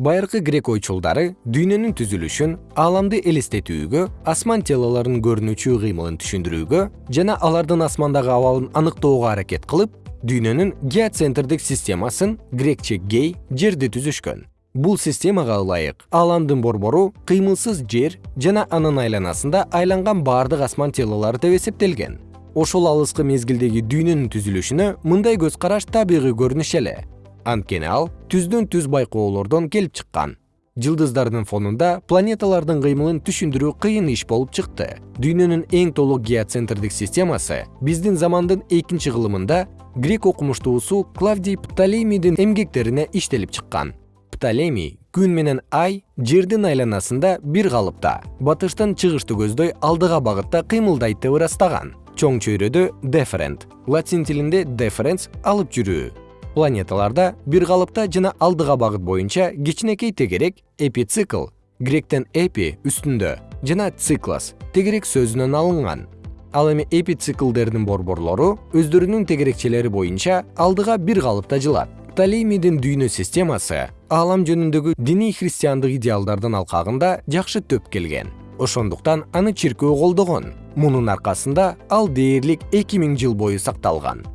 байыркы грек ойчулдары дүйнөнүн түзүлүшүн ааламды элестетүүгө асман телолорунун көрүнүүчү кыймылын түшүндүрүүгө жана алардын асмандагы абалын аныктоого аракет кылып дүйнөнүн геоцентрдик системасын грекче гей жерди түзүшкөн. Бул системага ылайык ааламдын борбору кыймылсыз жер жана анын айланасында айланган баардык асман телолору деп эсептелген. Ошол алыскы мезгилдеги дүйнөнүн түзүлүшүнө мындай көз караш табигый көрүнүш эле анткени ал түздөн түз байкоолордон келип чыккан. Жылдыздардын фонунда планеталардын кыймылын түшүндүрүү кыйын иш болуп чыкты. Дүйнөнүн эң толук геоцентрдик системасы биздин замандын экинчи кылымында грек окумуштуусу клавдий птолемийдин эмгектерине иштелип чыккан. Птолемий күн менен ай жердин айланасында бир калыпта батыштан чыгышты көздөй алдыга багытта кыймылдайт деп ырастаган. Чоң чөйрөдө деферент латин тилинде deferens алып жүрүү планеталарда бир калыпта жана алдыга багыт боюнча кичинекей тегерек эпицикл гректен эпи үстүндө жана циклос тегерек сөзүнөн алынган. Ал эми эпициклдердин борборлору өздөрүнүн тегерекчелери боюнча алдыга бир калыпта жылат. Птолемийдин дүйнө системасы аалам жөнүндөгү диний христиандык идеалдардын алкагында жакшы төп келген. Ошондуктан аны чиркөө колдогон. Мунун аркасында ал дээрлик эки миң жыл бою сакталган